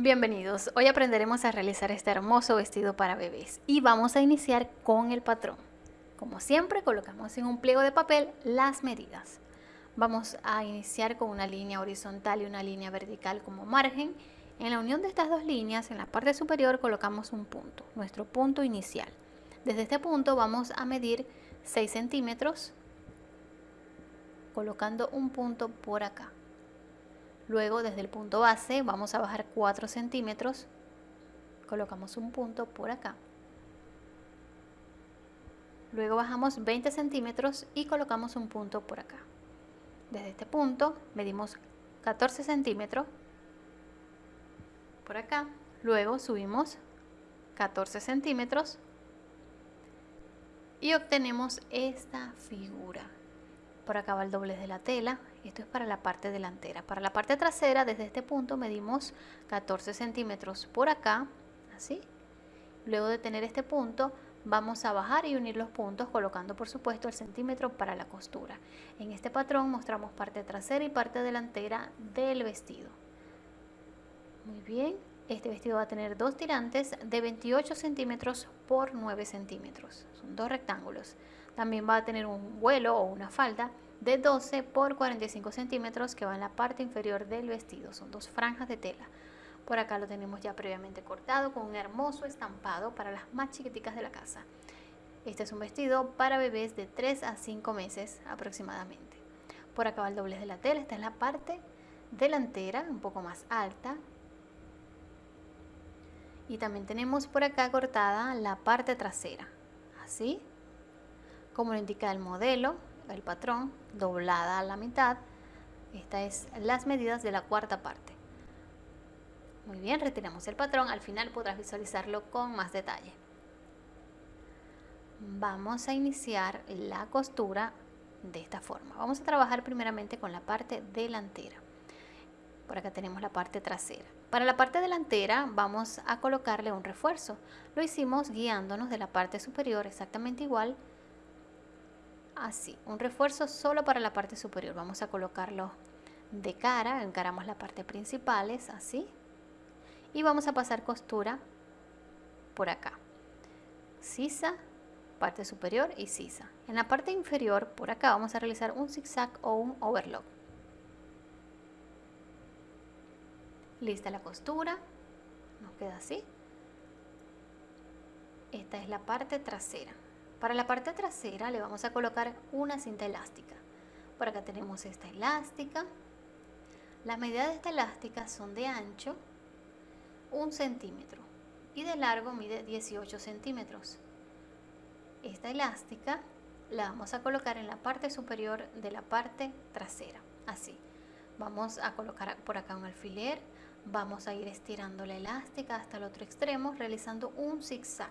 Bienvenidos, hoy aprenderemos a realizar este hermoso vestido para bebés y vamos a iniciar con el patrón. Como siempre colocamos en un pliego de papel las medidas. Vamos a iniciar con una línea horizontal y una línea vertical como margen. En la unión de estas dos líneas, en la parte superior colocamos un punto, nuestro punto inicial. Desde este punto vamos a medir 6 centímetros colocando un punto por acá. Luego desde el punto base vamos a bajar 4 centímetros, colocamos un punto por acá. Luego bajamos 20 centímetros y colocamos un punto por acá. Desde este punto medimos 14 centímetros por acá. Luego subimos 14 centímetros y obtenemos esta figura por acá va el doblez de la tela esto es para la parte delantera. Para la parte trasera desde este punto medimos 14 centímetros por acá así. Luego de tener este punto vamos a bajar y unir los puntos colocando por supuesto el centímetro para la costura. En este patrón mostramos parte trasera y parte delantera del vestido. Muy bien este vestido va a tener dos tirantes de 28 centímetros por 9 centímetros. Son dos rectángulos. También va a tener un vuelo o una falda de 12 por 45 centímetros que va en la parte inferior del vestido. Son dos franjas de tela. Por acá lo tenemos ya previamente cortado con un hermoso estampado para las más chiquiticas de la casa. Este es un vestido para bebés de 3 a 5 meses aproximadamente. Por acá va el doblez de la tela. Esta es la parte delantera, un poco más alta. Y también tenemos por acá cortada la parte trasera. Así como lo indica el modelo, el patrón, doblada a la mitad. Esta es las medidas de la cuarta parte. Muy bien, retiramos el patrón. Al final podrás visualizarlo con más detalle. Vamos a iniciar la costura de esta forma. Vamos a trabajar primeramente con la parte delantera. Por acá tenemos la parte trasera. Para la parte delantera vamos a colocarle un refuerzo. Lo hicimos guiándonos de la parte superior exactamente igual así, un refuerzo solo para la parte superior. Vamos a colocarlo de cara, encaramos la parte principal, es así. Y vamos a pasar costura por acá. Sisa, parte superior y sisa. En la parte inferior, por acá, vamos a realizar un zigzag o un overlock. Lista la costura, nos queda así. Esta es la parte trasera. Para la parte trasera le vamos a colocar una cinta elástica. Por acá tenemos esta elástica. Las medidas de esta elástica son de ancho un centímetro y de largo mide 18 centímetros. Esta elástica la vamos a colocar en la parte superior de la parte trasera, así. Vamos a colocar por acá un alfiler, vamos a ir estirando la elástica hasta el otro extremo realizando un zigzag.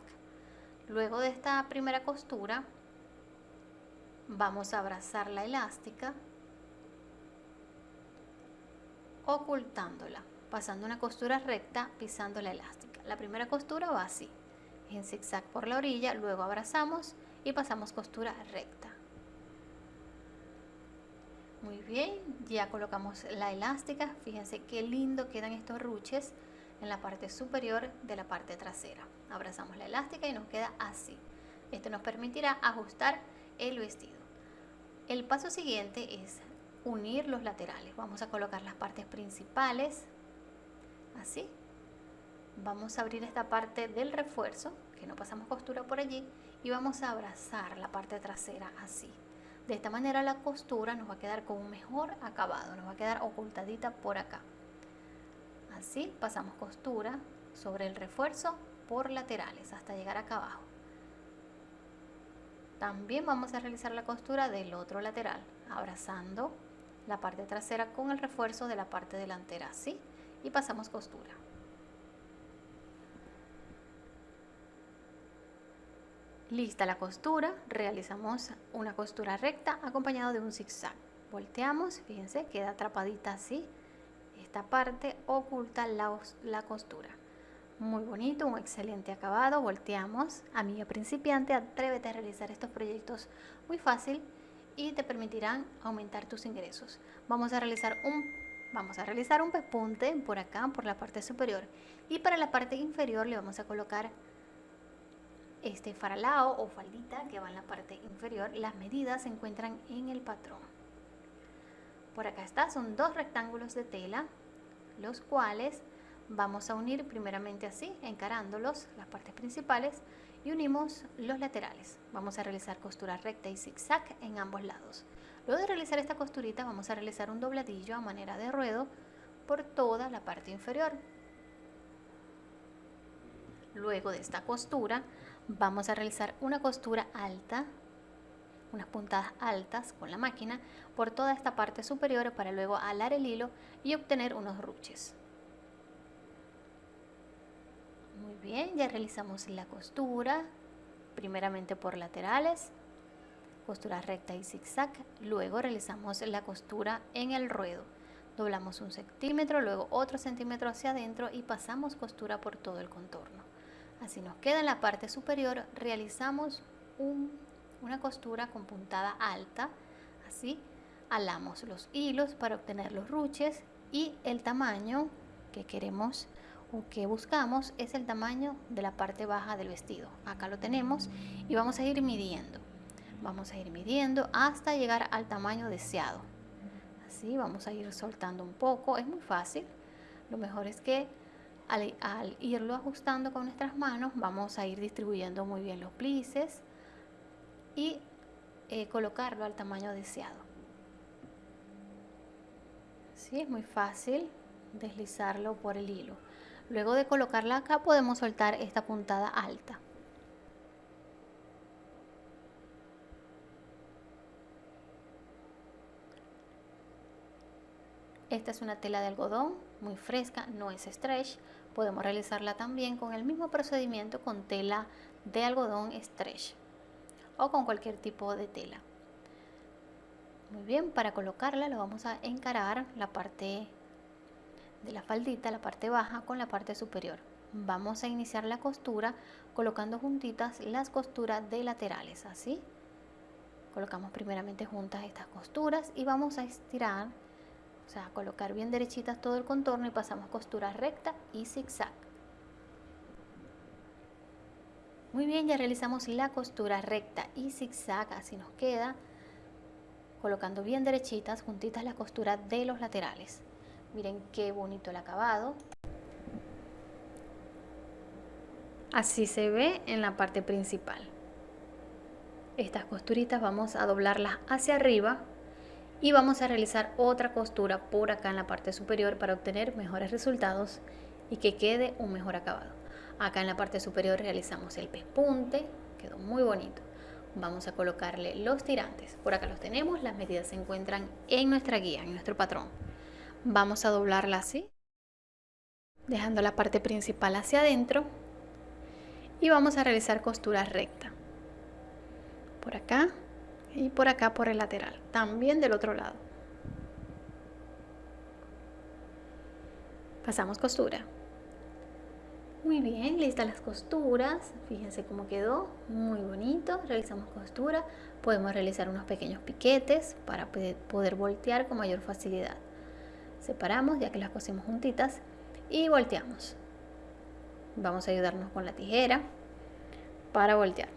Luego de esta primera costura vamos a abrazar la elástica ocultándola, pasando una costura recta pisando la elástica. La primera costura va así, en zigzag por la orilla, luego abrazamos y pasamos costura recta. Muy bien, ya colocamos la elástica, fíjense qué lindo quedan estos ruches en la parte superior de la parte trasera. Abrazamos la elástica y nos queda así. Esto nos permitirá ajustar el vestido. El paso siguiente es unir los laterales. Vamos a colocar las partes principales, así. Vamos a abrir esta parte del refuerzo, que no pasamos costura por allí, y vamos a abrazar la parte trasera así. De esta manera la costura nos va a quedar con un mejor acabado, nos va a quedar ocultadita por acá. Así pasamos costura sobre el refuerzo por laterales hasta llegar acá abajo. También vamos a realizar la costura del otro lateral, abrazando la parte trasera con el refuerzo de la parte delantera, así, y pasamos costura. Lista la costura, realizamos una costura recta acompañado de un zigzag. Volteamos, fíjense, queda atrapadita así. Esta parte oculta la, la costura muy bonito, un excelente acabado. Volteamos, amiga principiante, atrévete a realizar estos proyectos muy fácil y te permitirán aumentar tus ingresos. Vamos a realizar un Vamos a realizar un pespunte por acá, por la parte superior. Y para la parte inferior le vamos a colocar este faralao o faldita que va en la parte inferior. Las medidas se encuentran en el patrón. Por acá está, son dos rectángulos de tela, los cuales vamos a unir primeramente así, encarándolos, las partes principales, y unimos los laterales. Vamos a realizar costura recta y zigzag en ambos lados. Luego de realizar esta costurita vamos a realizar un dobladillo a manera de ruedo por toda la parte inferior. Luego de esta costura vamos a realizar una costura alta, unas puntadas altas con la máquina por toda esta parte superior para luego alar el hilo y obtener unos ruches. Muy bien, ya realizamos la costura, primeramente por laterales, costura recta y zigzag, luego realizamos la costura en el ruedo. Doblamos un centímetro, luego otro centímetro hacia adentro y pasamos costura por todo el contorno. Así nos queda en la parte superior, realizamos una costura con puntada alta, así alamos los hilos para obtener los ruches y el tamaño que queremos o que buscamos es el tamaño de la parte baja del vestido. Acá lo tenemos y vamos a ir midiendo. Vamos a ir midiendo hasta llegar al tamaño deseado. Así vamos a ir soltando un poco, es muy fácil. Lo mejor es que al, irlo ajustando con nuestras manos vamos a ir distribuyendo muy bien los plices y eh, colocarlo al tamaño deseado. Sí, es muy fácil deslizarlo por el hilo. Luego de colocarla acá podemos soltar esta puntada alta. Esta es una tela de algodón muy fresca, no es stretch. Podemos realizarla también con el mismo procedimiento con tela de algodón stretch o con cualquier tipo de tela. Muy bien, para colocarla lo vamos a encarar la parte de la faldita, la parte baja con la parte superior. Vamos a iniciar la costura colocando juntitas las costuras de laterales, así. Colocamos primeramente juntas estas costuras y vamos a estirar, o sea, colocar bien derechitas todo el contorno y pasamos costura recta y zigzag. Muy bien, ya realizamos la costura recta y zigzag, así nos queda, colocando bien derechitas juntitas la costura de los laterales. Miren qué bonito el acabado. Así se ve en la parte principal. Estas costuritas vamos a doblarlas hacia arriba y vamos a realizar otra costura por acá en la parte superior para obtener mejores resultados y que quede un mejor acabado. Acá en la parte superior realizamos el pespunte, quedó muy bonito. Vamos a colocarle los tirantes. Por acá los tenemos, las medidas se encuentran en nuestra guía, en nuestro patrón vamos a doblarla así dejando la parte principal hacia adentro y vamos a realizar costura recta por acá y por acá por el lateral también del otro lado pasamos costura muy bien, listas las costuras, fíjense cómo quedó, muy bonito, realizamos costura, podemos realizar unos pequeños piquetes para poder voltear con mayor facilidad. Separamos ya que las cosimos juntitas y volteamos. Vamos a ayudarnos con la tijera para voltear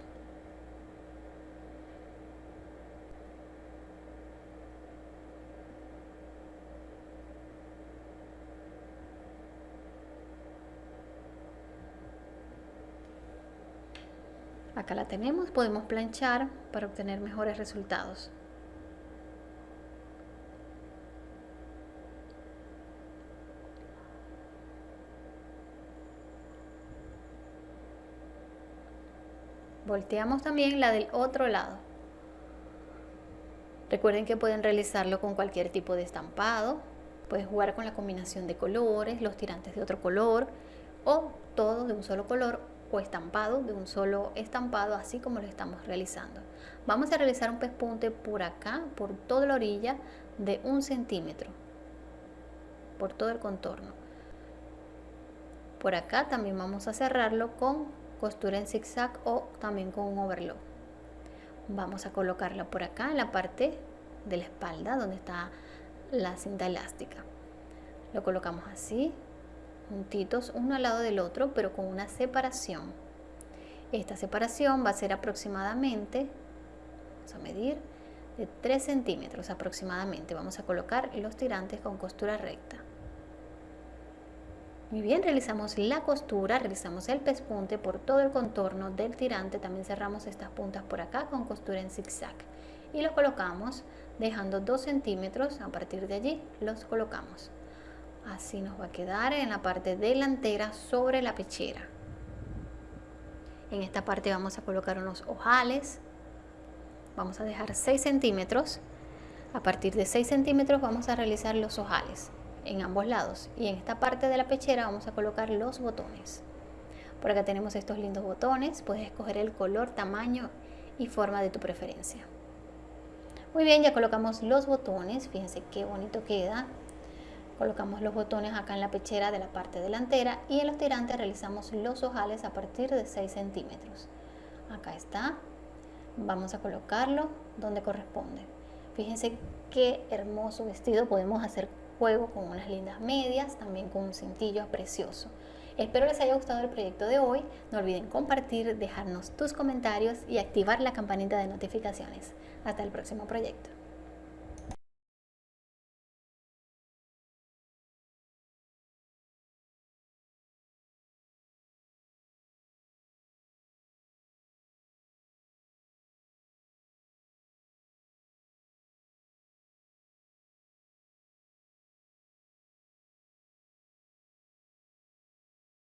la tenemos podemos planchar para obtener mejores resultados Volteamos también la del otro lado. Recuerden que pueden realizarlo con cualquier tipo de estampado. Pueden jugar con la combinación de colores, los tirantes de otro color o todos de un solo color o estampado de un solo estampado así como lo estamos realizando. Vamos a realizar un pespunte por acá, por toda la orilla de un centímetro, por todo el contorno. Por acá también vamos a cerrarlo con costura en zigzag o también con un overlock vamos a colocarla por acá en la parte de la espalda donde está la cinta elástica Lo colocamos así, juntitos uno al lado del otro, pero con una separación. Esta separación va a ser aproximadamente, vamos a medir, de 3 centímetros aproximadamente. Vamos a colocar los tirantes con costura recta. Muy bien, realizamos la costura, realizamos el pespunte por todo el contorno del tirante, también cerramos estas puntas por acá con costura en zigzag y los colocamos dejando 2 centímetros, a partir de allí los colocamos. Así nos va a quedar en la parte delantera sobre la pechera. En esta parte vamos a colocar unos ojales, vamos a dejar 6 centímetros, a partir de 6 centímetros vamos a realizar los ojales en ambos lados. Y en esta parte de la pechera vamos a colocar los botones. Por acá tenemos estos lindos botones. Puedes escoger el color tamaño y forma de tu preferencia. Muy bien ya colocamos los botones. Fíjense qué bonito queda colocamos los botones acá en la pechera de la parte delantera y en los tirantes realizamos los ojales a partir de 6 centímetros acá está vamos a colocarlo donde corresponde fíjense qué hermoso vestido podemos hacer juego con unas lindas medias, también con un cintillo precioso. Espero les haya gustado el proyecto de hoy. No olviden compartir, dejarnos tus comentarios y activar la campanita de notificaciones. Hasta el próximo proyecto.